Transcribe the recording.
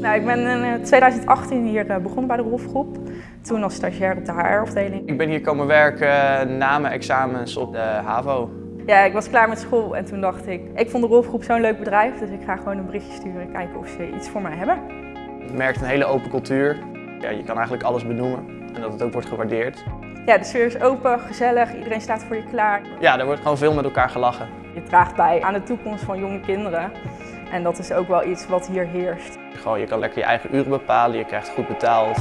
Nou, ik ben in 2018 hier eh, begonnen bij de Rolfgroep. Toen als stagiair op de HR-afdeling. Ik ben hier komen werken na mijn examens op de HAVO. Ja, ik was klaar met school en toen dacht ik, ik vond de Rolfgroep zo'n leuk bedrijf, dus ik ga gewoon een berichtje sturen kijken of ze iets voor mij hebben. Je merkt een hele open cultuur. Ja, je kan eigenlijk alles benoemen en dat het ook wordt gewaardeerd. Ja, de sfeer is open, gezellig, iedereen staat voor je klaar. Ja, er wordt gewoon veel met elkaar gelachen. Je draagt bij aan de toekomst van jonge kinderen en dat is ook wel iets wat hier heerst. Gewoon, je kan lekker je eigen uren bepalen, je krijgt goed betaald.